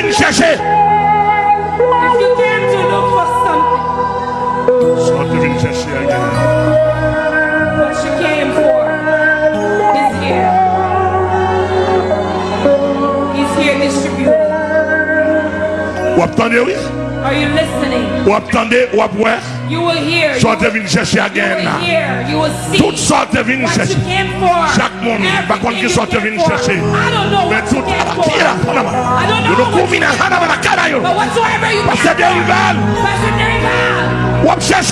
venu chercher. If you came to look for something, Sortez venu chercher again. what you came for is here. He's here distributing. Ou attendez, oui? Are you listening? Ou attendez, ou You will hear. Sorte vinsesya gen. You will hear. You will see. Tout. What you came for. Chak moun. Bakon ki sorte vinsesya. I don't know what you came for. Kira. I don't know. you koumina hana mana kada. But whatsoever you came for. Pase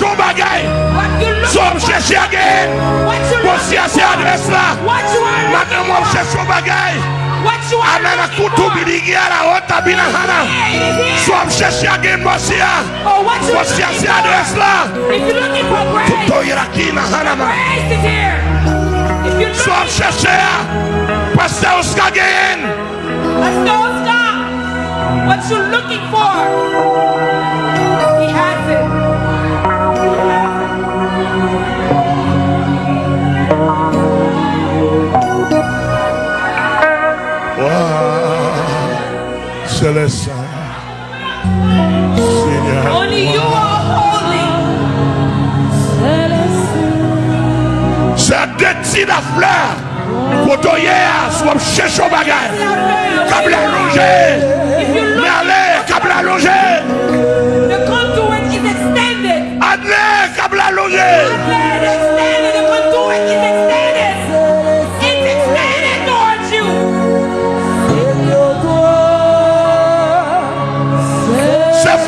What you look for. So wap chèche yon gen. What you look for. What you are looking for ananakutubiringia naota bila hana. Swamsheshiage mwasia wasiasia oh, doesla tutoyirakina hanama swamsheshea pasauskageyen What you're looking for, he has it. Messiah. Savior. Only you are holy. C'est déti la fleur. Kotoye a swap chèche au bagage. Comme la rongée.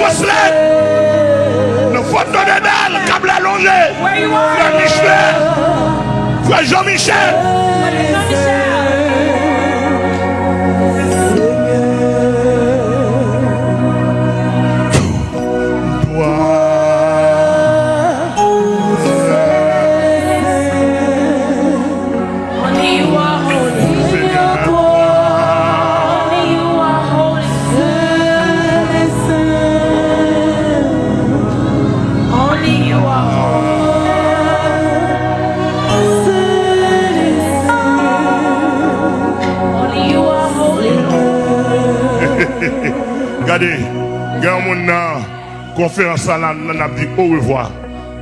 Lettre. Le photo de dalle, câble allongé. Frère. Michel. Frère Jean-Michel. Regardez, regarde mon nan, conférence là, a dit au revoir.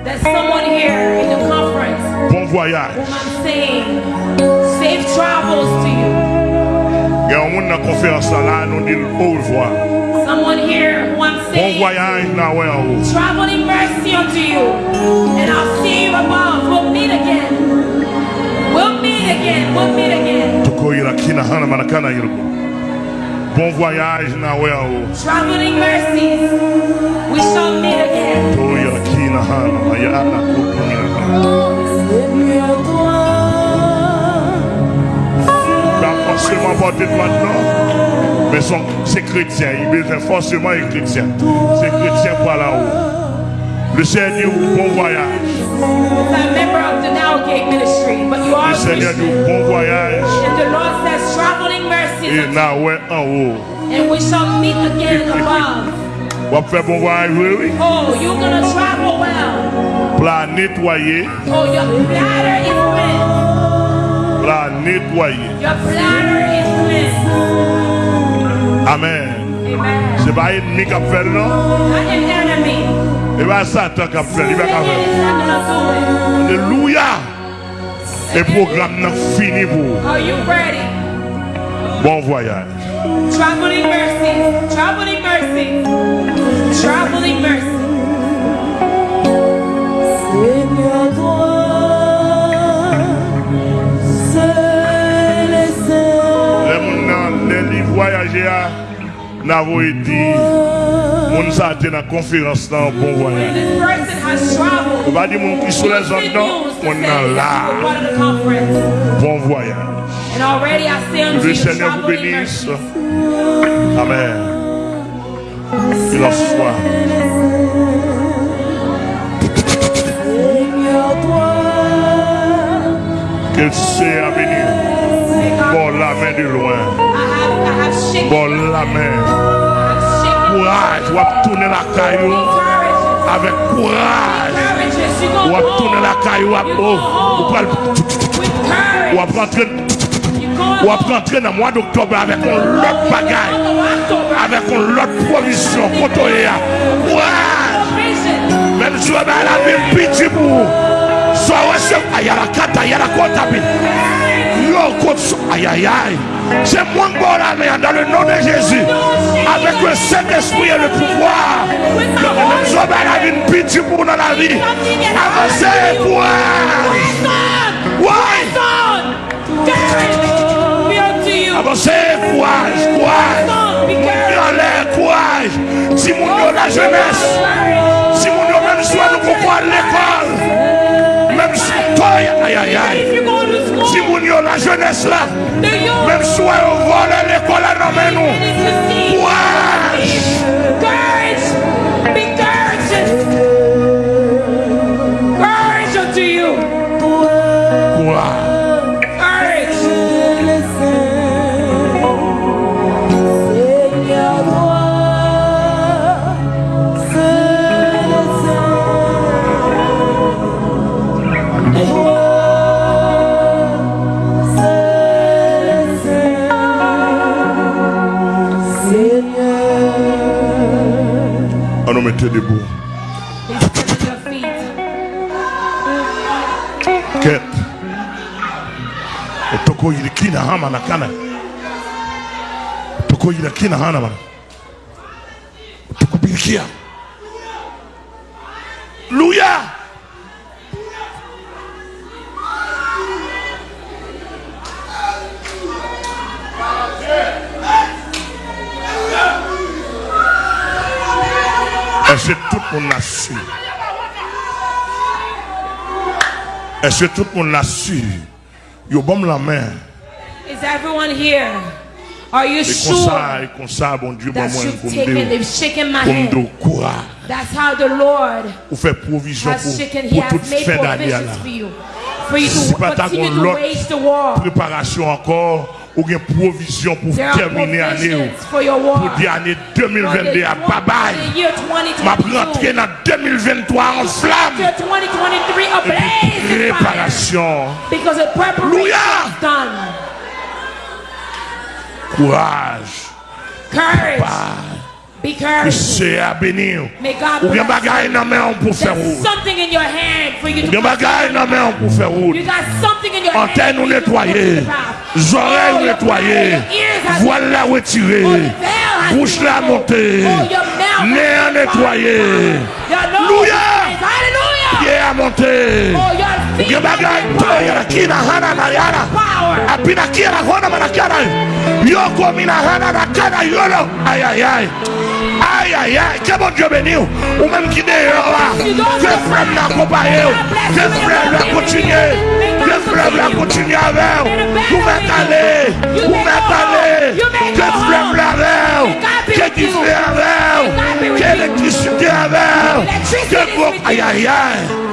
There's someone here in the conference Bon voyage. whom I'm saying safe travels to you. Regarde mon nan conférence là, dit au revoir. Someone here who I'm Bon saying voyage nan ouais en haut. traveling mercy unto you. And I'll see you above. We'll meet again. We'll meet again. We'll meet again. Tuko ila kina hana manakana. Bon voyage en haut. Traveling mercies. We shall meet again. Kina hana. Pas forcément porter maintenant. Mais son, c'est chrétien. Il besoin forcément être chrétien. C'est chrétien pour là-haut. Le Seigneur, bon voyage. Now Le Seigneur bon voyage. Traveling mercies. Et na ouais en haut. And we shall meet again above. On va faire bon voyage, oui, oui. Oh, you're gonna travel well. Pour la nettoyer. Oh, your bladder is nettoyer. Your bladder is cleansed. Amen. Non? Satan fini. Are you ready? Bon voyage. Traveling mercies. Traveling mercies. Traveling mercies. Seigneur toi, seul et. Les gens n'avons la dans bon traveled. On va dire mon qui sont les là. part of the conference. Bon voyage. Unto Le Seigneur vous bénisse. Amen. Qu'il en soit. Que à venir. Bon la main de loin. Bon la main. Courage. On tourner la caillou avec courage. On tourner la caillou. On va rentrer Va home. rentrer dans le mois d'octobre avec un the bagaille. avec une autre provision. Même si on a la vie petit pour. Soit recevre. Aïe, la cata, aïe, la côte. Aïe, aïe, aïe. C'est moi qui la main dans le nom de Jésus. Avec le Saint-Esprit et le pouvoir. Même si on a la vie petit pour dans la vie. Avancez. Press Avancez, courage, courage. on. Be Et courage. Si mon la jeunesse. Si mon même soit nous à l'école. Même aïe, aïe, aïe. School, Si mon la jeunesse là. Même soit au à l'école, mais nous. Courage. coming to the ball. Ket. Otoko yilikina hama na kana. Otoko yilikina hana bana. Otoko bilikia. Luya. Que tout le monde a su? Est-ce que tout le monde l'a su? Yo bon la main. Is everyone here? Are you sure comme ça, bon Dieu, bon that moi, courage, That's how the Lord has shaken, He has made provisions for you. For you to continue to wage the war. Préparation encore, ou bien provision pour terminer l'année. Pour dire année For the 2022 à bye bye. the year Ma rentrer 2022. dans 2023 en flamme. Year 2023 ablaze in fire. Préparation. Because the preparation Hallelujah. is done. Courage. Courage. Be cursed. May God bless you. O se abiniu. O que bagay na mão por ferrou. O que bagay na mão por ferrou. Antenne nettoyée. Oreilles nettoyées. Voile la retirée. Bouche la montée. Nez nettoyé. Louia. Pied à monter. O que bagay toya aqui na hana mariana. Apina aqui na hona mariana. Yoko mina hana na cara yolo. Ai ai ai. Aïe aïe aïe. Que bon Dieu béni. Ou même qui dehors là. Que frère n'a accompagné. Que frère l'a continué. Que frère l'a continué avec. Ou met aller. Ou met aller. Que frère l'a avec. Que fait avec. Que l'électricité avec. Que bon. Aïe aïe aïe.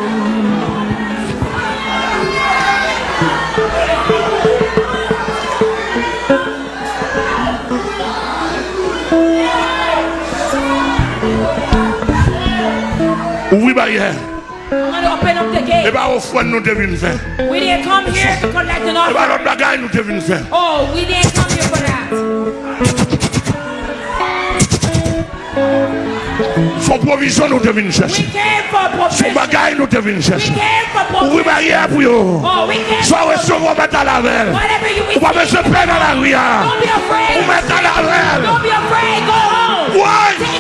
prière. E ba ofwen nou devine fè. E ba lot bagay nou devine fè. Son provision nou devine chèche. Son bagay nou devine chèche. Ou wi barye pou yo. Son restoran ou met a lavel. Ou pa mè se pren a la ria. Ou met a lavel. Ou!